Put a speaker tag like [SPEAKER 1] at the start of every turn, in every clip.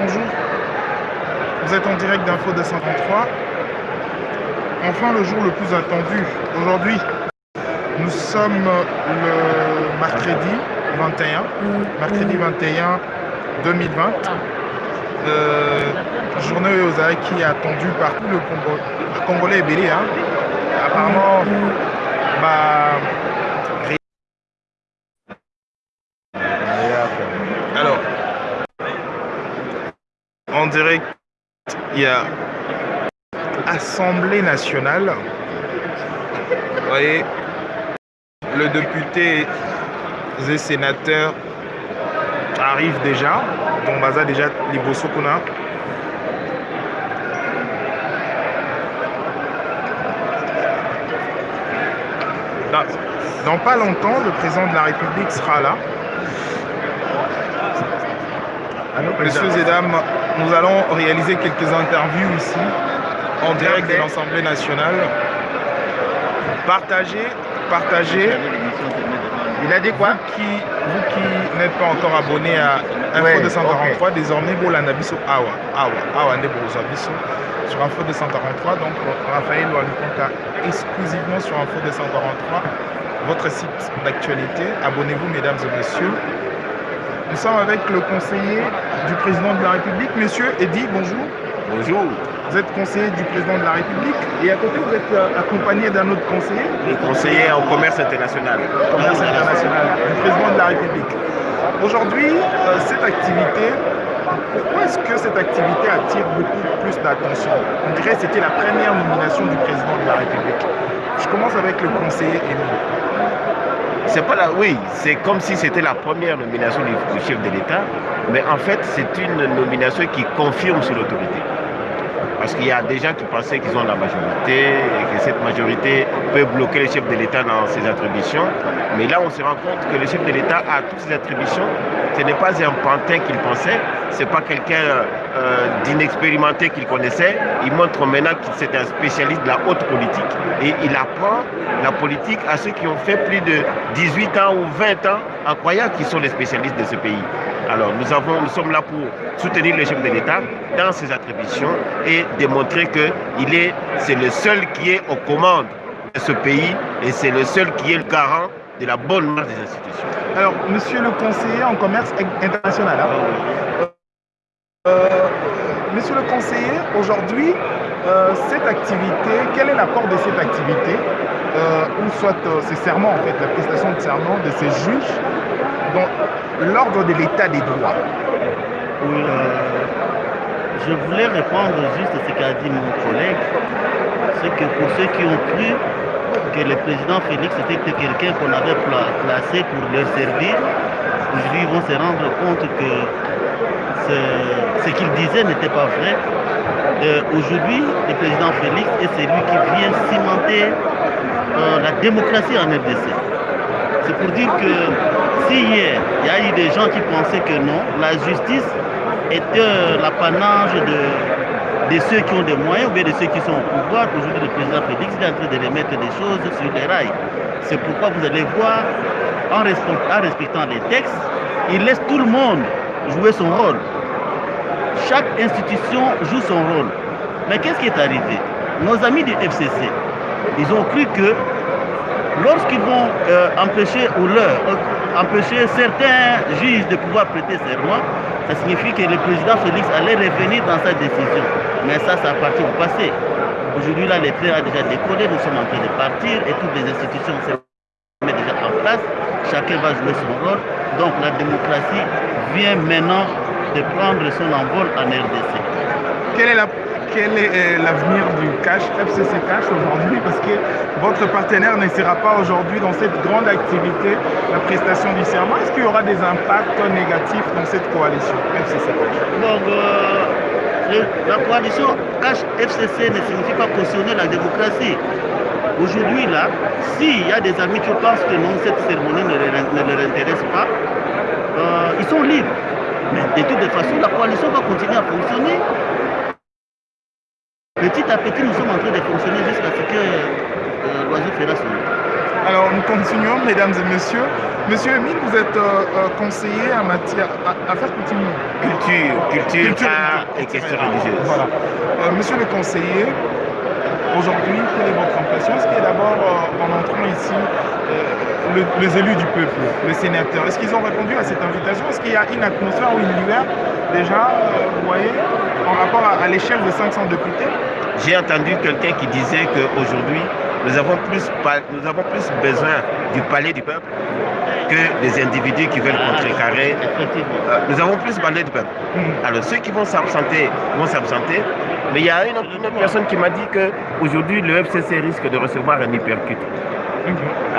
[SPEAKER 1] bonjour. Vous êtes en direct d'Info 233. Enfin, le jour le plus attendu. Aujourd'hui, nous sommes le mercredi 21. Mercredi 21 2020. Euh, journée qui est attendue par tout le Congo, Congolais et Bélé. Hein. Apparemment, bah, alors, en direct, il y a Assemblée nationale. Vous voyez, le député et sénateur arrive déjà. Donc, déjà, Kuna. Dans pas longtemps, le président de la République sera là. Messieurs et dames, nous allons réaliser quelques interviews ici, en direct de l'Assemblée nationale. Partagez, partagez.
[SPEAKER 2] Il a dit quoi?
[SPEAKER 1] Vous qui, vous qui n'êtes pas encore abonné à Info 243, désormais, Bolanda Bisso Awa, Awa, Awa Bisso sur Info 243. Donc, Raphaël Walukonta exclusivement sur Info 243, votre site d'actualité. Abonnez-vous, mesdames et messieurs. Nous sommes avec le conseiller du président de la République, monsieur Eddy, bonjour.
[SPEAKER 2] Bonjour.
[SPEAKER 1] Vous êtes conseiller du président de la République et à côté vous êtes euh, accompagné d'un autre conseiller.
[SPEAKER 2] Le conseiller en commerce international.
[SPEAKER 1] Commerce international, du président de la République. Aujourd'hui, euh, cette activité, pourquoi est-ce que cette activité attire beaucoup plus d'attention? On dirait que c'était la première nomination du président de la République. Je commence avec le conseiller Émile.
[SPEAKER 2] C'est pas la, oui, c'est comme si c'était la première nomination du, chef de l'État, mais en fait, c'est une nomination qui confirme sur l'autorité. Parce qu'il y a des gens qui pensaient qu'ils ont la majorité et que cette majorité peut bloquer le chef de l'État dans ses attributions. Mais là, on se rend compte que le chef de l'État a toutes ses attributions. Ce n'est pas un pantin qu'il pensait, ce n'est pas quelqu'un euh, d'inexpérimenté qu'il connaissait. Il montre maintenant qu'il c'est un spécialiste de la haute politique et il apprend la politique à ceux qui ont fait plus de 18 ans ou 20 ans en croyant qu'ils sont les spécialistes de ce pays. Alors nous, avons, nous sommes là pour soutenir le chef de l'État dans ses attributions et démontrer que il est, c'est le seul qui est aux commandes de ce pays et c'est le seul qui est le garant de la bonne marche des institutions.
[SPEAKER 1] Alors, monsieur le conseiller en commerce international, hein, euh, monsieur le conseiller, aujourd'hui, euh, cette activité, quel est l'apport de cette activité? Euh, ou soit ces serments, en fait, la prestation de serment de ces juges? Dans l'ordre de l'état des droits.
[SPEAKER 3] Oui, je voulais répondre juste à ce qu'a dit mon collègue. C'est que pour ceux qui ont cru que le président Félix était quelqu'un qu'on avait placé pour leur servir, aujourd'hui ils vont se rendre compte que ce qu'il disait n'était pas vrai. Euh, aujourd'hui, le président Félix est celui qui vient cimenter euh, la démocratie en RDC. C'est pour dire que si hier, il y a eu des gens qui pensaient que non, la justice était euh, l'apanage de, ceux qui ont des moyens ou bien de ceux qui sont au pouvoir. Aujourd'hui, le président Félix est en train de remettre des choses sur les rails. C'est pourquoi vous allez voir, en respectant, en respectant les textes, il laisse tout le monde jouer son rôle. Chaque institution joue son rôle. Mais qu'est-ce qui est arrivé? Nos amis du FCC, ils ont cru que lorsqu'ils vont euh, empêcher ou leur euh, empêcher certains juges de pouvoir prêter serment, ça signifie que le président Félix allait revenir dans sa décision. Mais ça, ça appartient au passé. Aujourd'hui, là, les trains a déjà décollé, nous sommes en train de partir et toutes les institutions se mettent déjà en place. Chacun va jouer son rôle. Donc la démocratie vient maintenant de prendre son envol en RDC.
[SPEAKER 1] Quelle est la quel est euh, l'avenir du cash, FCC Cash aujourd'hui Parce que votre partenaire ne sera pas aujourd'hui dans cette grande activité, la prestation du serment. Est-ce qu'il y aura des impacts négatifs dans cette coalition FCC Cash
[SPEAKER 3] Donc, euh, la coalition Cash FCC ne signifie pas cautionner la démocratie. Aujourd'hui, là, s'il y a des amis qui pensent que non, cette cérémonie ne, ne leur intéresse pas, euh, ils sont libres. Mais de toute façon, la coalition va continuer à fonctionner. Petit à petit, nous sommes en train de fonctionner jusqu'à ce que euh, l'oiseau fera son
[SPEAKER 1] Alors nous continuons, mesdames et messieurs. Monsieur Emile, vous êtes euh, euh, conseiller en matière à- affaires coutumières.
[SPEAKER 2] Culture, culture,
[SPEAKER 1] Culture
[SPEAKER 2] art
[SPEAKER 1] et
[SPEAKER 2] questions
[SPEAKER 1] culture.
[SPEAKER 2] religieuses.
[SPEAKER 1] Voilà. Euh, monsieur le conseiller, aujourd'hui, quelle est votre impression? Qu'il y a d'abord, euh, en entrant ici, le- les élus du peuple, les sénateurs, est-ce qu'ils ont répondu à cette invitation? Est-ce qu'il y a une atmosphère ou une lueur déjà, euh, vous voyez, en rapport à, à l'échelle de 500 députés?
[SPEAKER 2] J'ai entendu quelqu'un qui disait qu'aujourd'hui, nous, avons plus nous avons plus besoin du palais du peuple que des individus qui veulent contrecarrer.
[SPEAKER 3] Effectivement.
[SPEAKER 2] Euh, Nous avons plus parlé du peuple. Alors ceux qui vont s'absenter vont s'absenter. Mais il y a une, autre- une autre personne qui m'a dit qu'aujourd'hui, le FCC risque de recevoir un hypercute.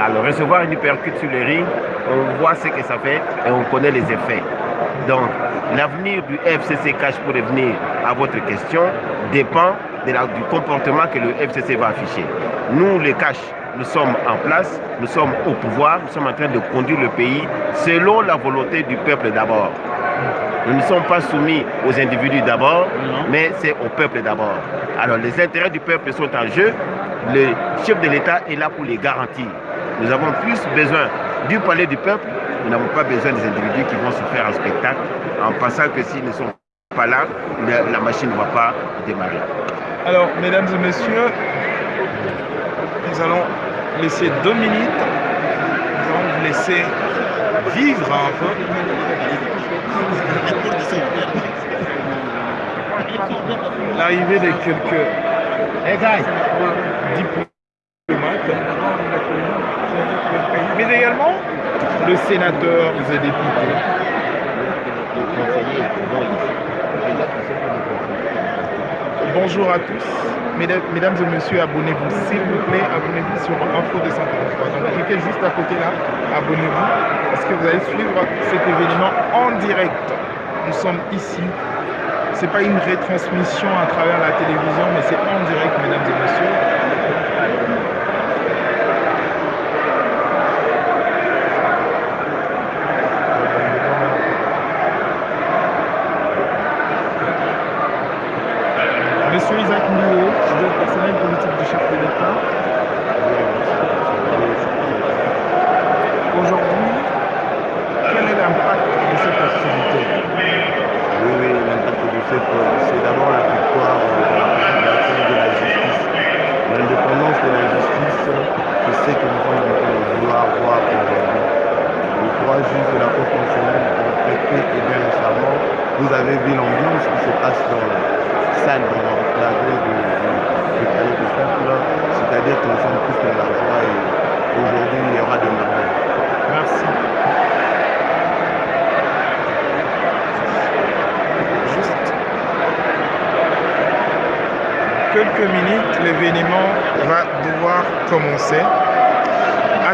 [SPEAKER 2] Alors recevoir un hypercute sur le ring, on voit ce que ça fait et on connaît les effets. Donc l'avenir du FCC cash pour revenir à votre question dépend de la- du comportement que le FCC va afficher. Nous, les cash, nous sommes en place, nous sommes au pouvoir, nous sommes en train de conduire le pays selon la volonté du peuple d'abord. Nous ne sommes pas soumis aux individus d'abord, mais c'est au peuple d'abord. Alors les intérêts du peuple sont en jeu. Le chef de l'État est là pour les garantir. Nous avons plus besoin du palais du peuple. Nous n'avons pas besoin des individus qui vont se faire un spectacle en pensant que s'ils ne sont pas là, la, machine ne va pas démarrer.
[SPEAKER 1] Alors, mesdames et messieurs, nous allons laisser deux minutes. Nous allons vous laisser vivre un peu. L'arrivée de quelques diplomates, mais également le sénateur et députés. Bonjour à tous. Mesdames, et messieurs, abonnez-vous. S'il vous plaît, abonnez-vous sur Info 233. Donc cliquez juste à côté là, abonnez-vous, parce que vous allez suivre cet événement en direct. Nous sommes ici. Ce n'est pas une retransmission à travers la télévision, mais c'est en direct, mesdames et messieurs. Monsieur Isaac Moué, le personnel politique du chef de l'État. Aujourd'hui, quel est l'impact de cette activité
[SPEAKER 4] Oui, oui, l'impact de cette, c'est d'abord la victoire de la population de la justice. L'indépendance de la justice, c'est ce que nous sommes en train de vouloir voir aujourd'hui. Les trois juges de la Cour constitutionnelle et bien récemment, vous avez vu l'ambiance qui se passe dans la salle, dans l'enclavé du, du, palais du peuple. C'est-à-dire que nous sommes tous dans la joie et aujourd'hui il y aura des merveilles.
[SPEAKER 1] Merci. Juste quelques minutes, l'événement va devoir commencer.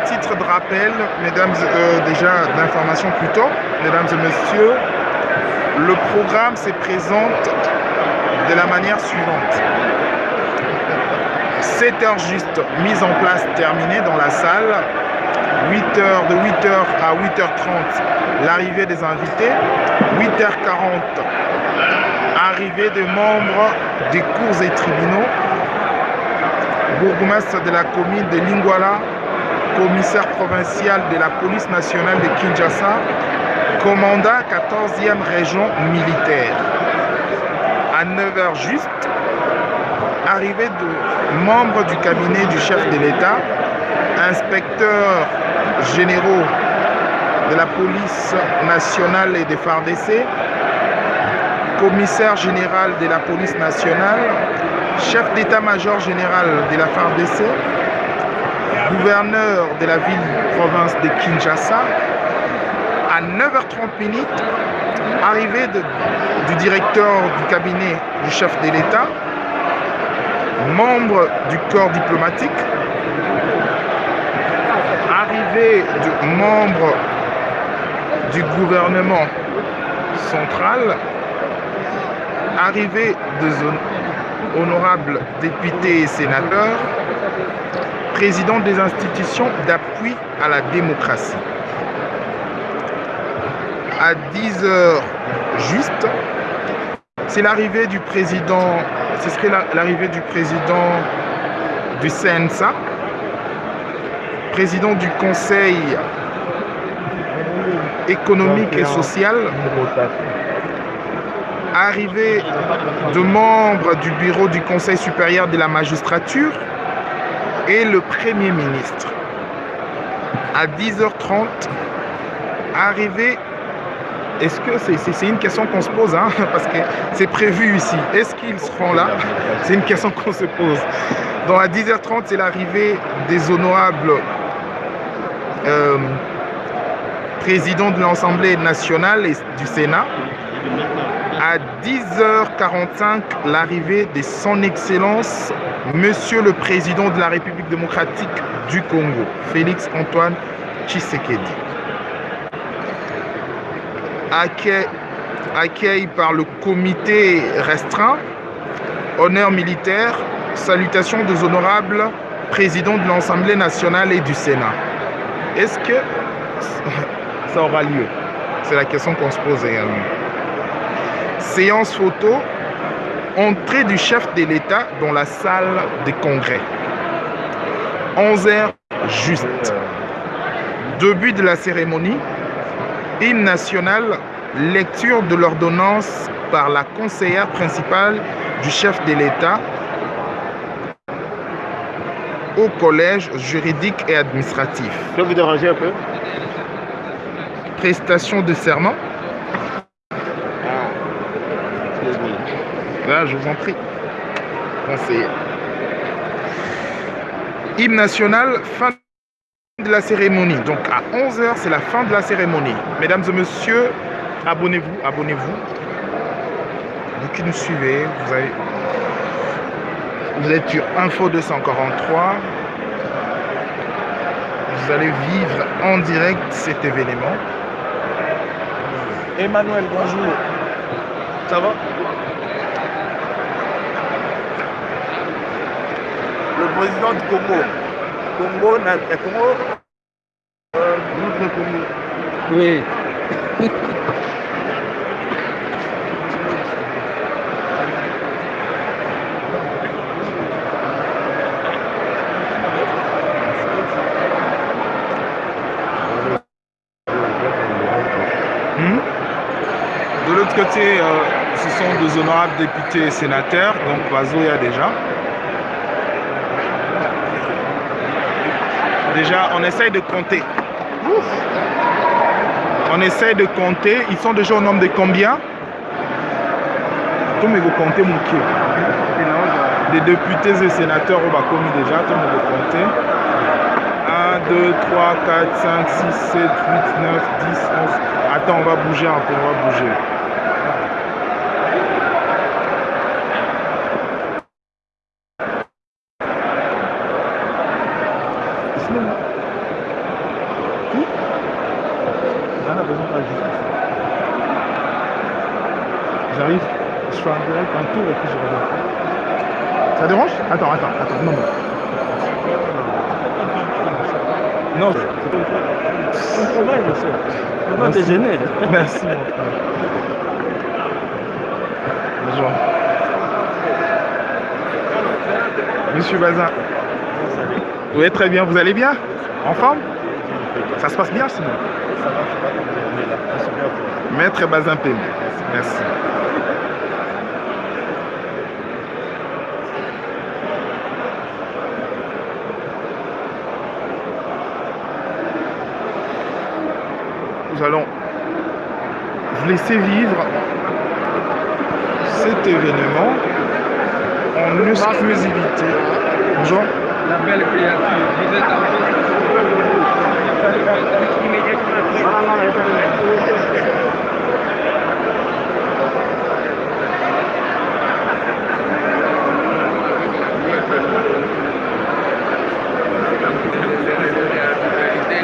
[SPEAKER 1] Titre de rappel, mesdames, euh, déjà d'information plutôt, mesdames et messieurs, le programme se présente de la manière suivante. 7 heures juste, mise en place, terminée dans la salle. 8 heures, de 8h à 8h30, l'arrivée des invités. 8h40, arrivée des membres des cours et tribunaux. Bourgmestre de la commune de Lingwala, commissaire provincial de la police nationale de Kinshasa, commandant 14e région militaire. À 9h juste, arrivée de membres du cabinet du chef de l'État, inspecteurs généraux de la police nationale et des FARDC, commissaire général de la police nationale, chef d'état-major général de la FARDC, gouverneur de la ville-province de Kinshasa, à 9h30 minutes, arrivée du directeur du cabinet du chef de l'État, membre du corps diplomatique, arrivée du membre du gouvernement central, arrivée de zone- honorables députés et sénateurs, président des institutions d'appui à la démocratie. À 10 heures juste, c'est l'arrivée du président, ce l'arrivée du président du CNSA, président du Conseil économique et social, arrivée de membres du bureau du Conseil supérieur de la magistrature et le Premier ministre. À 10h30, arrivée est-ce que c'est une question qu'on se pose, hein, parce que c'est prévu ici. Est-ce qu'ils seront là? C'est une question qu'on se pose. Donc à 10h30, c'est l'arrivée des honorables euh, présidents de l'Assemblée nationale et du Sénat. À 10h45, l'arrivée de son Excellence, Monsieur le Président de la République démocratique du Congo, Félix Antoine Tshisekedi. Accueil, par le comité restreint, honneur militaire, salutations des honorables présidents de l'Assemblée nationale et du Sénat. Est-ce que ça aura lieu? C'est la question qu'on se pose également. Séance photo, entrée du chef de l'État dans la salle des congrès. 11h juste. Début de la cérémonie, hymne national, lecture de l'ordonnance par la conseillère principale du chef de l'État au collège juridique et administratif.
[SPEAKER 2] Je peux vous déranger un peu?
[SPEAKER 1] Prestation de serment. Là, je vous en prie. Conseiller. Hymne national, fin de la cérémonie. Donc à 11h, c'est la fin de la cérémonie. Mesdames et messieurs, abonnez-vous, abonnez-vous. Vous qui nous suivez, vous, avez, vous êtes sur Info 243. Vous allez vivre en direct cet événement. Emmanuel, bonjour. Ça va? Le président du Congo. Congo, Congo, euh, notre Congo?
[SPEAKER 5] Oui.
[SPEAKER 1] Hmm? De l'autre côté, euh, ce sont deux honorables députés et sénateurs, donc Vazoya déjà. Déjà, on essaye de compter. On essaye de compter. Ils sont déjà au nombre de combien? Tout vous comptez mon. Des députés et sénateurs au commis déjà, tout vous comptez. 1, 2, 3, 4, 5, 6, 7, 8, 9, 10, 11. Attends, on va bouger un on va bouger. J'arrive, je fais un direct, un tour et puis je reviens. Ça dérange Attends, attends, attends, non, non. Non,
[SPEAKER 3] C'est un travail, monsieur. Pourquoi t'es gêné
[SPEAKER 1] Merci, mon frère. Bonjour. Monsieur Bazin. Oui, très bien. Vous allez bien? En forme? Ça se passe bien sinon? Maître Bazin Pembe. Merci. Nous allons vous laisser vivre cet événement en exclusivité. Bonjour.
[SPEAKER 5] La belle créature,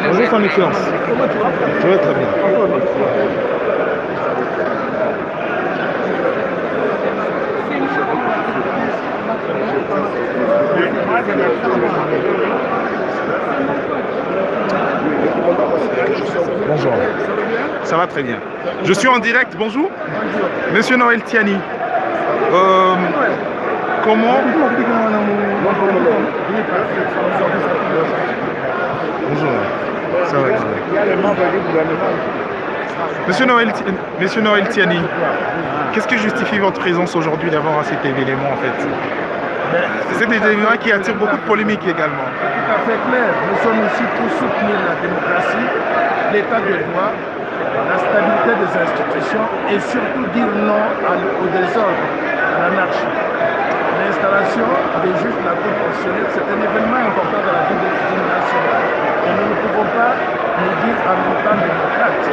[SPEAKER 1] Bonjour son très bien. Bonjour. Ça va très bien. Je suis en direct. Bonjour. Monsieur Noël Tiani. Euh, comment. Ça va.
[SPEAKER 4] Il y a les membres du gouvernement.
[SPEAKER 1] Monsieur Noël, Monsieur Noël Tiani, qu'est-ce qui justifie votre présence aujourd'hui à cet événement en fait? C'est cet événement qui attire beaucoup de polémiques également.
[SPEAKER 6] tout à fait clair. Nous sommes ici pour soutenir la démocratie, l'état de droit, la stabilité des institutions et surtout dire non au désordre, à l'anarchie. L'installation des juges de la Cour constitutionnelle, c'est un événement important dans la vie de d'une nation. Et nous ne pouvons pas nous dire en même temps démocrates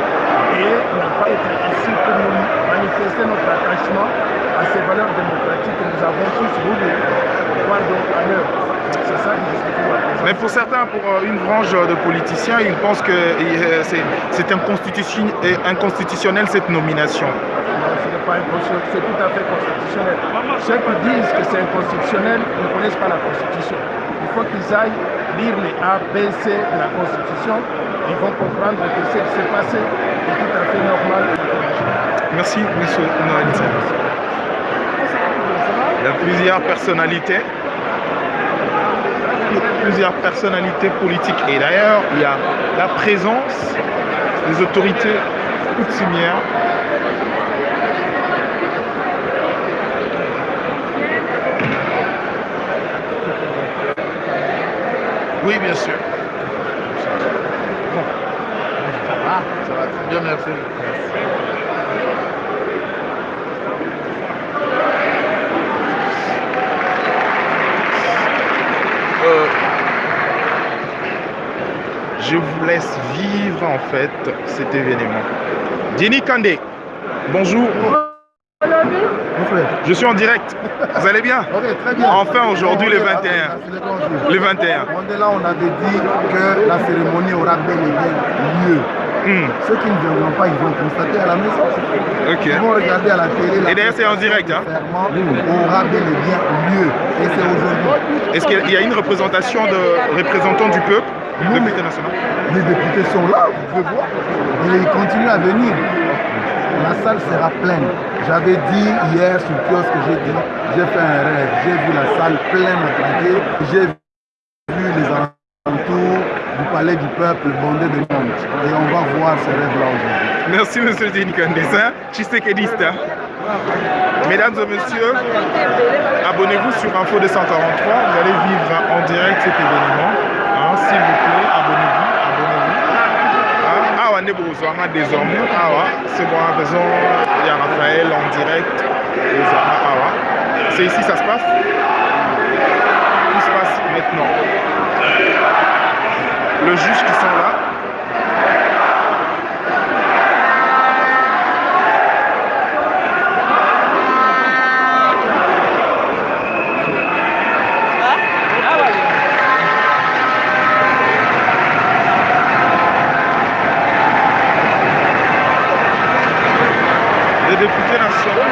[SPEAKER 6] et ne pas être ici pour nous manifester notre attachement à ces valeurs démocratiques que nous avons tous voulu voir donc à l'œuvre. C'est ça justifie ma présence.
[SPEAKER 1] Mais pour certains, pour euh, une branche de politiciens, ils pensent que euh, c'est euh, inconstitutionnel cette nomination.
[SPEAKER 6] Ce n'est pas inconstitutionnel, c'est tout à fait constitutionnel. Ceux qui disent que c'est inconstitutionnel ne connaissent pas la Constitution. Il faut qu'ils aillent lire les A, B, C de la Constitution. Ils vont comprendre que ce qui s'est passé est tout à fait normal.
[SPEAKER 1] Merci, monsieur Noël. Il y a plusieurs personnalités. Plusieurs personnalités politiques. Et d'ailleurs, il y a la présence des autorités coutumières. Oui, bien sûr. Bon. Ça va? Ça va très bien, merci. Euh, je vous laisse vivre en fait cet événement. Jenny Kandé, bonjour. Je suis en direct. Vous allez bien
[SPEAKER 4] très bien.
[SPEAKER 1] Enfin, aujourd'hui,
[SPEAKER 4] On
[SPEAKER 1] le
[SPEAKER 4] est-
[SPEAKER 1] 21.
[SPEAKER 4] ah, c'est le grand jour.
[SPEAKER 1] Le 21.
[SPEAKER 4] On est là, on avait dit que la cérémonie aura bel et bien lieu.
[SPEAKER 1] Hmm,
[SPEAKER 4] Ceux qui ne viendront pas, ils vont constater à la maison.
[SPEAKER 1] Ok.
[SPEAKER 4] Ils vont regarder à la télé. la
[SPEAKER 1] Et d'ailleurs, c'est en direct, hein.
[SPEAKER 4] aura bel et bien lieu. Et c'est aujourd'hui.
[SPEAKER 1] Est-ce qu'il y a une représentation de représentants du peuple, député national
[SPEAKER 4] Les députés sont là, vous pouvez voir. Et ils continuent à venir. La salle sera pleine. J'avais dit hier sur le kiosque, j'ai dit, j'ai fait un rêve. J'ai vu la salle pleine à craquer. J'ai vu les alentours du palais du peuple bondé de monde. Et on va voir ce rêve-là aujourd'hui.
[SPEAKER 1] Merci, monsieur Jenny Kandé. Hein? Mesdames et messieurs, abonnez-vous sur Info 243. Vous allez vivre en direct cet événement. Hein, vous plaît, abonnez-vous. Abonnez-vous. Hein? Bokozwanga désormais. Awa, c'est bon, à raison. Il y a Raphaël en direct. Désormais, Awa. C'est ici ça se passe? Tout se passe maintenant. Le juge qui sont là. Les députés nationaux.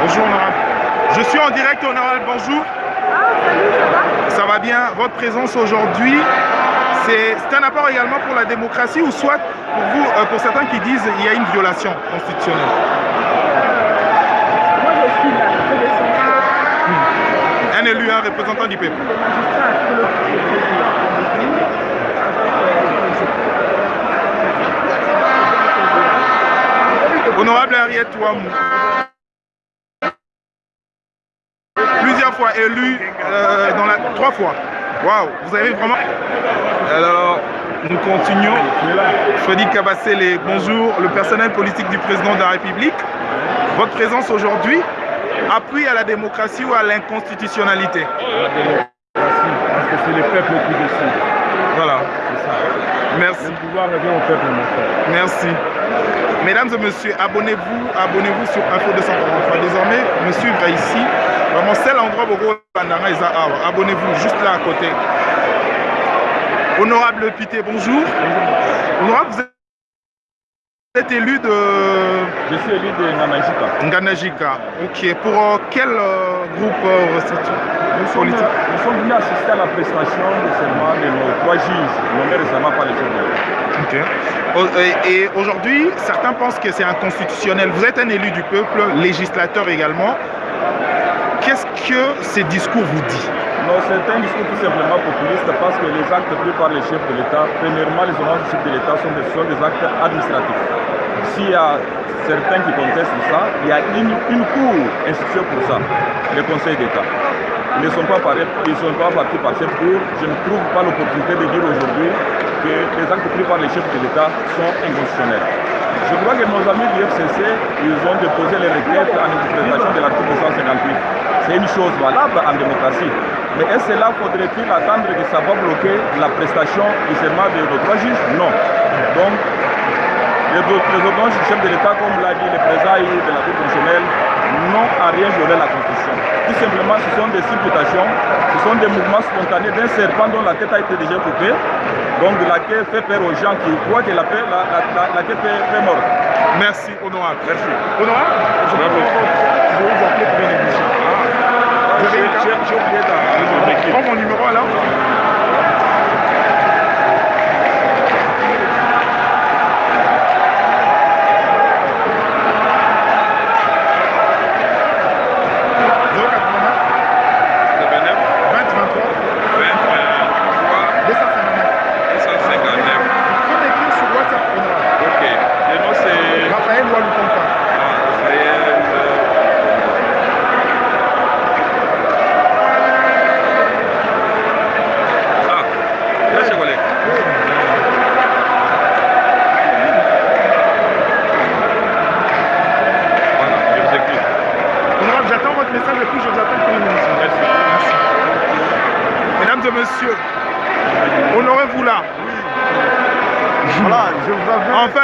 [SPEAKER 1] Bonjour honorable. Je suis en direct honorable, bonjour. Ça va bien? Votre présence aujourd'hui, c'est un apport également pour la démocratie ou soit pour vous, euh, pour certains qui disent qu'il y a une violation constitutionnelle?
[SPEAKER 7] Moi, je suis là.
[SPEAKER 1] Un élu, un représentant du peuple. Honorable Henriette Ouamou. Euh, dans la, trois fois. Waouh, vous avez vraiment. Alors, nous continuons. Freddy Kabassele, bonjour. Le personnel politique du président de la République. Votre présence aujourd'hui appuie à la démocratie ou à l'inconstitutionnalité?
[SPEAKER 8] Parce que c'est le peuple qui décide.
[SPEAKER 1] Voilà.
[SPEAKER 8] Ça.
[SPEAKER 1] Merci.
[SPEAKER 8] Le pouvoir revient au peuple, mon frère.
[SPEAKER 1] Merci. Mesdames et messieurs, abonnez-vous, abonnez-vous sur Info 243. Désormais, me suivre ici. Vraiment, c'est l'endroit où vous Abonnez-vous juste là à côté. Honorable Pité, bonjour. Honorable, vous êtes élu de
[SPEAKER 8] Je suis élu de Namajika.
[SPEAKER 1] Nganajika. Ok. Pour euh, quel euh, groupe euh,
[SPEAKER 8] Nous sommes,
[SPEAKER 1] politique
[SPEAKER 8] nous sommes venus assister à la prestation de de nos trois juges, nommés récemment par le chef
[SPEAKER 1] Et, aujourd'hui, certains pensent que c'est inconstitutionnel. Vous êtes un élu du peuple, législateur également. qu'est-ce que ces discours vous disent?
[SPEAKER 8] Non, c'est un discours tout simplement populiste parce que les actes pris par les chefs de l'État, premièrement, les ordonnances du chef de l'État sont, des- sont des actes administratifs. S'il y a certains qui contestent ça, il y a une, une cour instituée pour ça, le Conseil d'État. Ils ne sont pas, parés- ils sont pas partis par cette cour. Je ne trouve pas l'opportunité de dire aujourd'hui que les actes pris par les chefs de l'État sont inconstitutionnels. Je crois que nos amis du FCC, ils ont déposé les requêtes en interprétation de l'article 158. C'est une chose valable en démocratie. Mais est-ce là faudrait-il attendre que ça va bloquer la prestation du serment de nos trois juges? Non. Donc, les, du chef de l'État, comme l'a dit le président de la Cour constitutionnelle, n'ont à rien violé la Constitution. Tout simplement, ce sont des supputations, ce sont des mouvements spontanés d'un serpent dont la tête a été déjà coupée, donc la queue fait peur aux gens qui croient que la, paix- la, la, la, la queue fait, fait mort.
[SPEAKER 1] Merci, honorable.
[SPEAKER 8] Merci.
[SPEAKER 1] Honorable, je vais vous appeler pour une émission. Carte
[SPEAKER 8] J'ai oublié de
[SPEAKER 1] Prends mon numéro alors.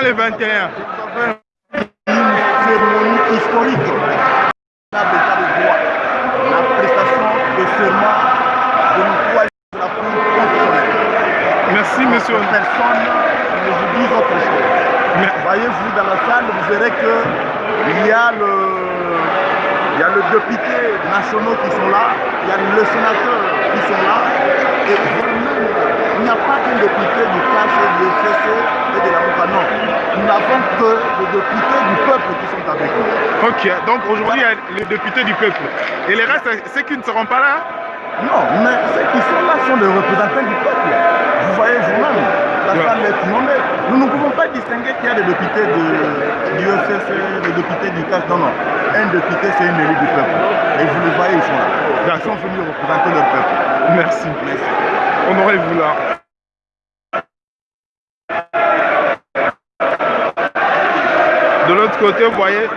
[SPEAKER 4] Levantinha.
[SPEAKER 1] Ok, donc aujourd'hui il y a les députés du peuple. Et les restes, ceux qui ne seront pas là,
[SPEAKER 4] Non, mais ceux qui sont là sont des représentants du peuple. Vous voyez vous-même, la
[SPEAKER 1] Ouais.
[SPEAKER 4] salle est inondée. Nous ne pouvons pas distinguer qu'il y a des députés de, du FCC, des députés du CAC. Non, non. Un député, c'est un élu du peuple. Et vous les voyez, ils sont là. Ils sont venus représenter leur peuple.
[SPEAKER 1] merci.
[SPEAKER 4] Merci.
[SPEAKER 1] Honorez-vous là. De l'autre côté, vous voyez,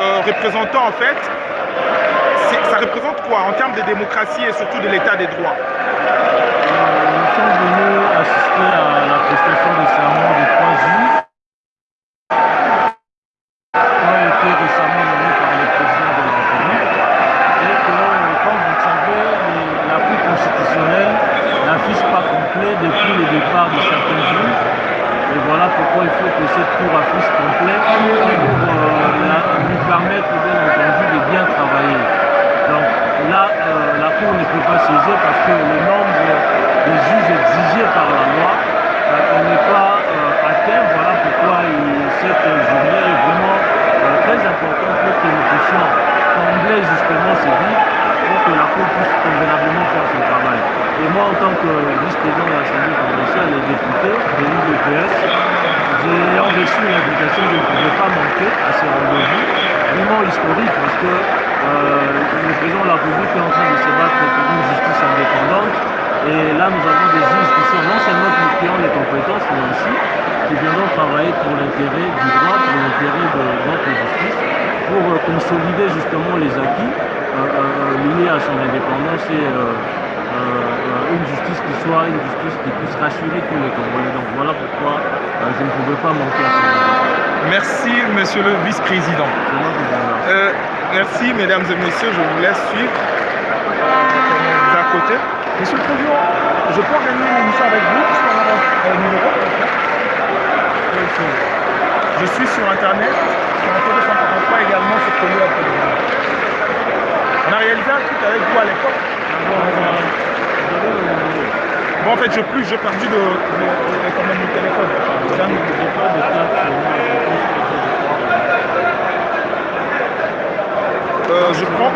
[SPEAKER 1] représentant en fait, ça représente quoi en termes de démocratie et surtout de l'état des droits?
[SPEAKER 9] Nous sommes venus assister à la prestation de trois juges qui ont été récemment nommés par le président de la République. Et que, comme vous le savez, les- la Cour constitutionnelle n'affiche pas complet depuis le départ de certains juges. Et voilà pourquoi il faut que cette Cour affiche complet pour euh, la- lui permettre, bien entendu, de bien travailler. Donc là, euh, la Cour ne peut pas saisir parce que le nombre de juges exigés par la loi euh, n'est pas euh, atteint. Voilà pourquoi il- cette journée est vraiment euh, très importante pour que nous puissions combler justement ces vides pour que la Cour puisse convenablement faire son travail. Et moi, en tant que vice-président de l'Assemblée provinciale et député de l'UDPS, j'ai reçu l'invitation, je ne pouvais pas manquer à ce rendez-vous, vraiment historique parce que euh, le président de la République est en train de se battre pour une justice indépendante. Et là, nous avons des juges qui sont non seulement qui qui ont les compétences, mais aussi qui viendront travailler pour l'intérêt du droit, pour l'intérêt de notre justice, pour euh, consolider justement les acquis euh, euh, liés à son indépendance et euh, euh, euh, une justice qui soit une justice qui puisse rassurer tous les Congolais. Donc voilà pourquoi euh, je ne pouvais pas manquer à ce.
[SPEAKER 1] Merci, monsieur le vice-président. Euh, merci, mesdames et messieurs. Je vous laisse suivre. À côté.
[SPEAKER 10] Monsieur le Président, je peux organiser une émission avec vous, je peux avoir un numéro
[SPEAKER 1] Je suis sur Internet.
[SPEAKER 10] sur un 143 également sur Connu la télévision.
[SPEAKER 1] On a réalisé un truc avec vous à l'époque. Bon, en fait, je plus, j'ai perdu de, de- de- quand même le téléphone.
[SPEAKER 9] Ça ne pas de.
[SPEAKER 1] Euh, je prends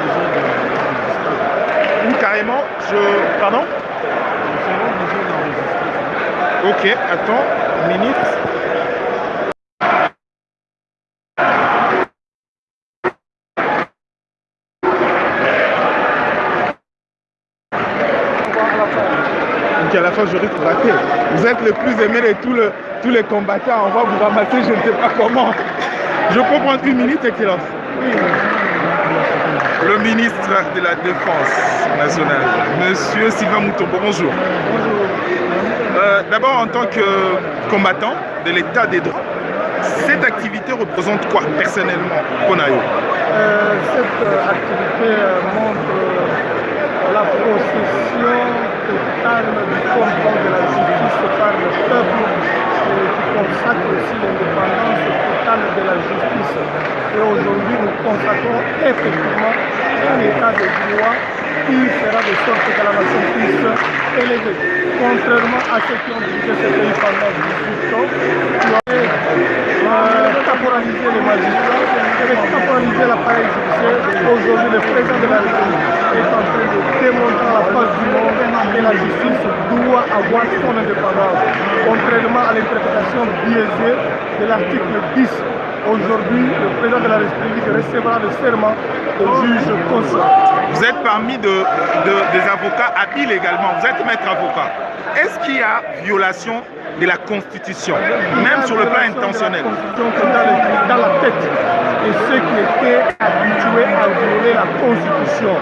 [SPEAKER 1] ou carrément, je. Pardon? Ok, attends, une minute. Donc à la fin, je risque de rater. Vous êtes le plus aimé de tous, le- tous les combattants. On va vous ramasser, je ne sais pas comment. Je peux prendre une minute, Excellence Le ministre de la Défense nationale, Monsieur Sylvain Moutombo, bonjour. Euh, D'abord, en tant que combattant de l'état des droits, cette activité représente quoi personnellement, Konayo
[SPEAKER 10] Euh, cette activité montre la possession totale du contrôle de la justice par le peuple et qui consacre aussi l'indépendance totale de la justice. Et aujourd'hui, nous consacrons effectivement un état de droit qui fera de sorte que la nation puisse élever. Contrairement à ceux qui ont dirigé ce pays pendant 18 ans, caporaliser les magistrats, et caporaliser l'appareil judiciaire. Aujourd'hui, le président de la République est en train de démontrer à la face du monde que la justice doit avoir son indépendance, contrairement à l'interprétation biaisée de l'article 10. Aujourd'hui, le président de la République recevra le serment de juge conscient.
[SPEAKER 1] Vous êtes parmi de- des avocats habiles également, vous êtes maître avocat. Est-ce qu'il y a violation de la Constitution, même sur le plan intentionnel
[SPEAKER 10] dans, la tête de ceux qui étaient habitués à violer la Constitution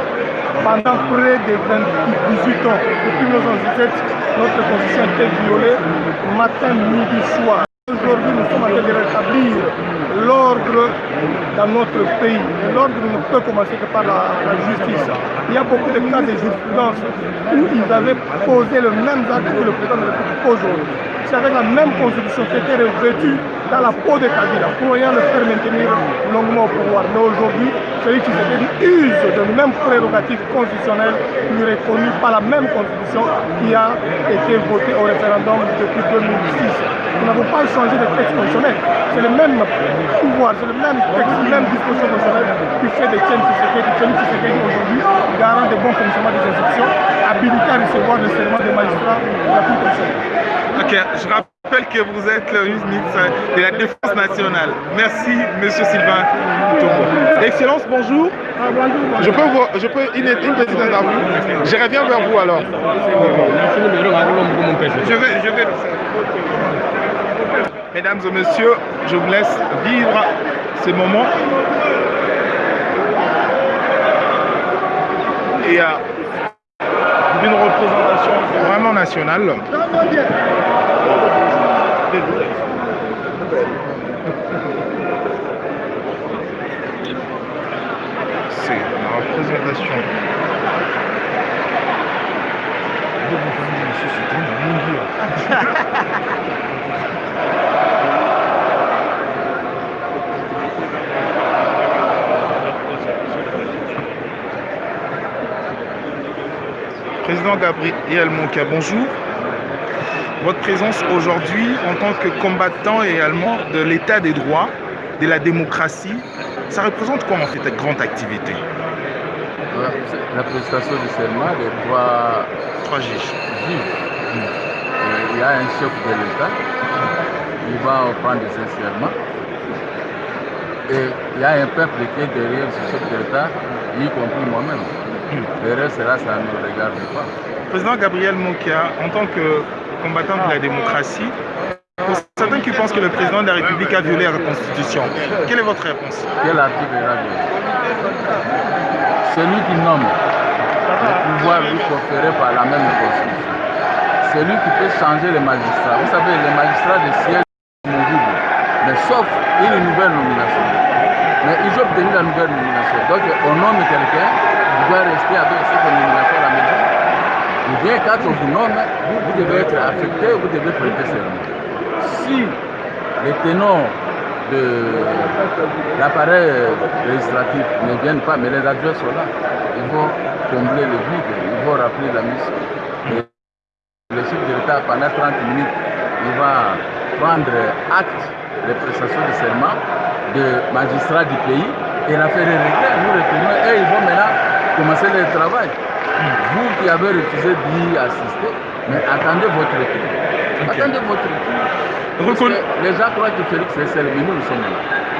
[SPEAKER 10] pendant près de 20 18 ans. Depuis 1917, notre Constitution a été violée matin, midi, soir. Aujourd'hui, nous sommes en train de rétablir l'ordre dans notre pays. L'ordre ne peut commencer que par la, la, justice. Il y a beaucoup de cas de jurisprudence où ils avaient posé le même acte que le président de la République aujourd'hui. C'est avec la même constitution qui était revêtue dans la peau de Kabila pour rien le faire maintenir longuement au pouvoir. Mais aujourd'hui, celui qui use de même prérogative constitutionnelle lui reconnue par la même constitution qui a été votée au référendum depuis 2006. Nous n'avons pas changé de texte constitutionnel. C'est le même pouvoir, c'est le même texte, la même disposition constitutionnelle qui fait de Tien Tshisekedi, Félix Tshisekedi aujourd'hui, garant de bon fonctionnement des institutions, habilité à recevoir le serment des magistrats de la Cour constitutionnelle.
[SPEAKER 1] Ok, je rappelle que vous êtes le ministre de la Défense nationale. Merci, Monsieur Sylvain Togo. Excellence, bonjour.
[SPEAKER 10] Ah.
[SPEAKER 1] Je peux, vous, je peux une, une petite interview Je reviens vers vous alors. Je vais, je vais le faire. Mesdames et messieurs, je vous laisse vivre ces moments. Et euh, une représentation vraiment nationale. C'est la représentation. Président Gabriel Monka, bonjour. Votre présence aujourd'hui en tant que combattant également de l'état des droits, de la démocratie, ça représente quoi en fait cette grande activité?
[SPEAKER 11] La prestation du serment des trois,
[SPEAKER 1] trois juges.
[SPEAKER 11] Il y a un chef de l'État, il va prendre ses serments. Et il y a un peuple qui est derrière ce chef de l'État, y compris moi-même. Le reste, là, ça ne nous regarde pas.
[SPEAKER 1] Président Gabriel Mokia, en tant que combattant de la démocratie, pour certains qui pensent que le président de la République a violé la Constitution, quelle est votre réponse?
[SPEAKER 11] Quel article il a violé Celui qui nomme le pouvoir lui conféré par la même Constitution. Celui qui peut changer les magistrats. Vous savez, les magistrats de siège movibles, mais sauf une nouvelle nomination. Mais ils ont obtenu la nouvelle nomination. Donc on nomme quelqu'un, il doit rester avec cette nomination à la maison. Ou bien quand on vous nomme, vous devez être affecté, vous devez prêter serment. Si les ténors l'appareil législatif ne viennent pas, mais les adjoints sont là, ils vont combler le vide, ils vont rappeler la mission. Et le chef de l'État, pendant 30 minutes, il va prendre acte des prestations de serment de magistrats du pays et la faire régler. Nous retournons et ils vont maintenant commencer le travail. Vous qui avez refusé d'y assister, mais attendez votre retour. Okay. Attendez votre retour.
[SPEAKER 1] Reconnu...
[SPEAKER 11] Les gens croient que Félix est seul, mais nous, nous sommes là.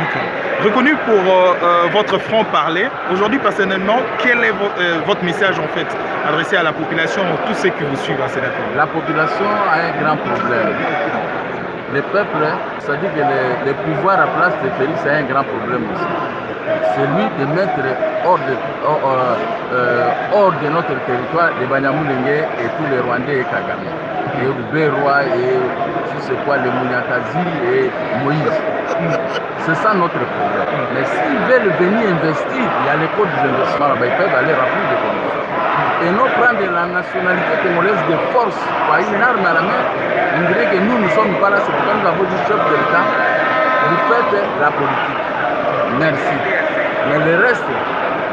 [SPEAKER 1] Okay. Reconnu pour euh, votre franc-parler, aujourd'hui personnellement, quel est vo euh, votre message en fait adressé à la population, à tous ceux qui vous suivent à Sénateur
[SPEAKER 11] La population a un grand problème. Le peuple, c'est-à-dire que le, le, pouvoir à place de Félix a un grand problème aussi. C'est lui de mettre hors de, hors, euh, hors de notre territoire les Banyamulenge et tous les Rwandais et Kagame. Et Roi et je sais quoi, les Mouniakazi et Moïse. C'est ça notre problème. Mais s'ils veulent venir investir, il y a les codes des investissements là-bas, ils peuvent aller remplir des conditions. Et non prendre la nationalité congolaise de force par une arme à la main, on dirait que nous ne sommes pas là, c'est pourquoi nous avons dit chef de l'État, vous faites la politique. Merci. Mais le reste,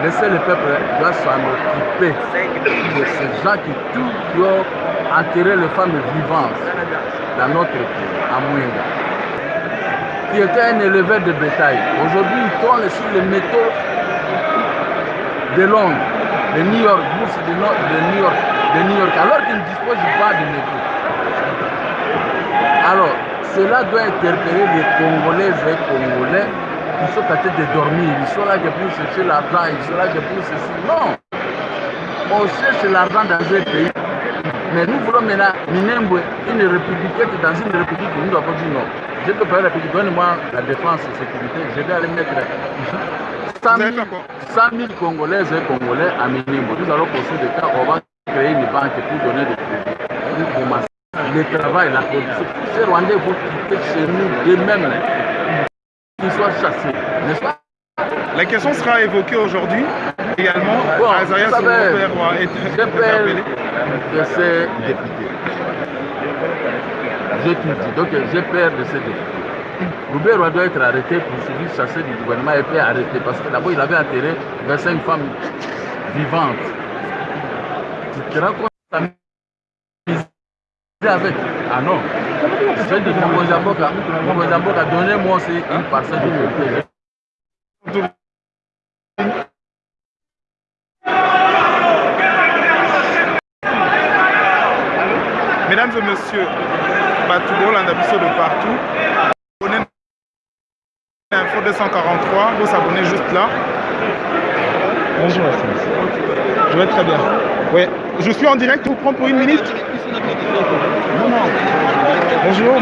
[SPEAKER 11] laissez le peuple doit s'en occuper de ces gens qui, tout, qui ont enterré les femmes vivantes dans notre pays, à qui était un éleveur de bétail. Aujourd'hui, il tourne sur les métaux de Londres, de New York, de, New York, de New York, alors qu'il ne dispose pas de métaux. Alors, cela doit interpeller les Congolaises et Congolais qui sont en train de dormir, ils sont là pour chercher l'argent, ils sont là pour ceci. Non! On cherche l'argent dans un pays. Mais nous voulons maintenant Minembwe, une république dans une république, nous avons dit non. Je peux pas la république, donne-moi la défense et sécurité, je vais aller mettre 100 000, 100 000 Congolaises et Congolais à Minembwe. Nous allons construire des cas, on va créer une banque pour donner des crédits, pour commencer. le travail, la production. Ces Rwandais vont quitter chez nous d'eux-mêmes. Qu'ils soient chassés, n'est-ce pas?
[SPEAKER 1] La question sera évoquée aujourd'hui également.
[SPEAKER 11] Bon,
[SPEAKER 1] est interpellé.
[SPEAKER 11] De ces députés. Dis, donc j'ai peur de ces députés. Roubert doit être arrêté pour suivi chassé du gouvernement et puis arrêté parce que d'abord il avait enterré 25 femmes vivantes. Tu te rends compte avec Ah non. Je dis Mozamboka, donnez-moi aussi une parcelle de
[SPEAKER 1] Mesdames et messieurs, Batoubo, Landabiso de partout. Abonnez Info 243, vous s'abonnez juste là. Bonjour, Je vais très bien. Oui, je suis en direct, vous prendre pour une minute Bonjour.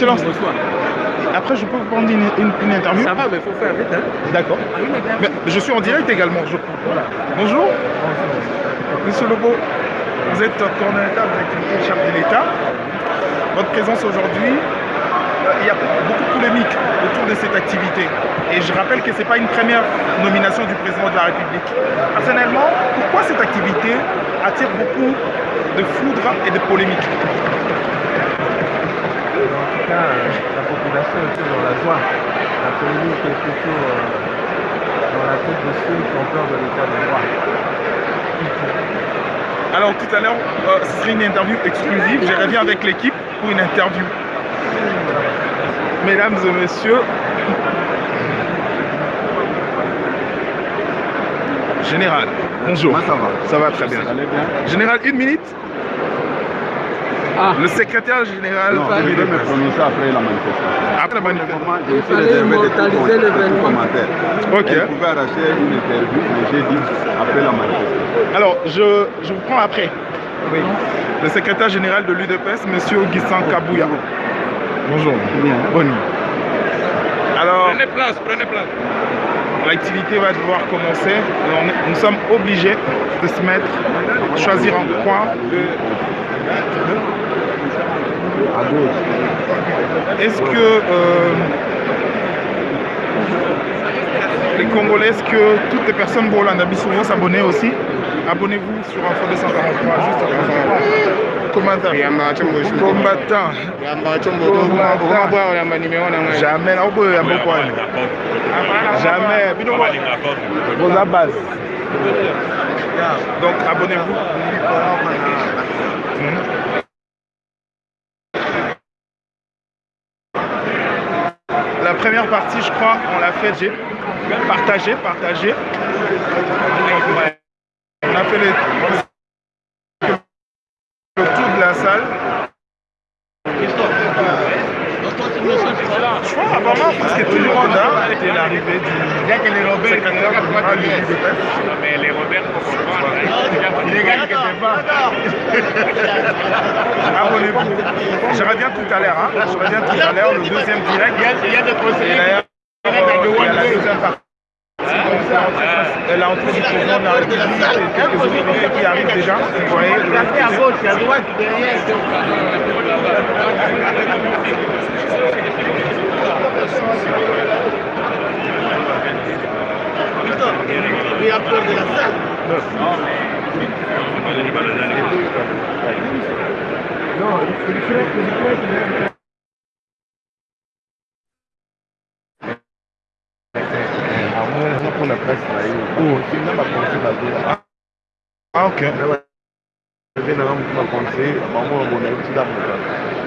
[SPEAKER 1] Excellence. Après, je peux vous prendre une, une- une interview
[SPEAKER 5] Ça va, mais il faut faire vite. Hein.
[SPEAKER 1] D'accord. Mais je suis en direct également. je crois. Bonjour. Monsieur Lobo, vous êtes coordonnateur des activités chef de l'État. Votre présence aujourd'hui, euh, il y a beaucoup de polémiques autour de cette activité. Et je rappelle que ce n'est pas une première nomination du président de la République. Personnellement, pourquoi cette activité attire beaucoup de foudre et de polémiques?
[SPEAKER 12] Tout cas, euh, la population est toujours dans la joie. La polémique est plutôt euh, dans la tête de ceux qui ont peur de l'état de droit.
[SPEAKER 1] Alors tout à l'heure, euh, ce serait une interview exclusive. Je reviens avec l'équipe pour une interview. Mesdames et messieurs, Général, bonjour.
[SPEAKER 12] ça va?
[SPEAKER 1] Ça va très bien. Général, une minute.
[SPEAKER 5] Ah.
[SPEAKER 1] Le secrétaire général
[SPEAKER 12] Non, je vais me prononcer après la manifestation.
[SPEAKER 1] Après la manifestation.
[SPEAKER 5] Fallait
[SPEAKER 12] réservé de
[SPEAKER 5] immortaliser
[SPEAKER 12] tout
[SPEAKER 5] l'événement.
[SPEAKER 12] commentaire.
[SPEAKER 1] Ok.
[SPEAKER 12] Elle pouvait arracher une interview, mais j'ai dit après la manifestation.
[SPEAKER 1] Alors, je, je vous prends après. Oui. Le secrétaire général de l'UDPS, Monsieur Augustin Kabouya. Bonjour.
[SPEAKER 12] Bien.
[SPEAKER 1] Bonne nuit. Alors,
[SPEAKER 5] Prenez place, prenez place.
[SPEAKER 1] l'activité va devoir commencer. Est- nous sommes obligés de se mettre, choisir un coin.
[SPEAKER 12] À gauche.
[SPEAKER 1] Est-ce que euh, les Congolais, est-ce que toutes les personnes vont s'abonner aussi? Abonnez-vous sur Info 243, juste avant. Combattant. Combattant. Combattant. Jamais. Jamais. Vos. Donc abonnez-vous. Première partie, je crois, on l'a fait j'ai partagé, partagé. On a fait le, le tour de la salle. Apparemment presque tout le monde a été l'arrivée du secrétaire général du UDPS.
[SPEAKER 5] Mais les Robert, faut comprendre.
[SPEAKER 1] Abonnez-vous. Je reviens tout à l'heure. Hein. Je reviens tout à l'heure, le deuxième direct. Il y a des conseillers. Il y a la deuxième partie. Et l'entrée du président de la République et quelques autorités qui arrivent déjà. Vous voyez, de l'autre côté.
[SPEAKER 5] à gauche, à droite, derrière.
[SPEAKER 12] Il a peur de la salle. hakuna press na hiyo sina makonse babe
[SPEAKER 1] Ah, ok.
[SPEAKER 12] vena nga mutu makonse bango babona etida moka
[SPEAKER 5] Je sais pas s'il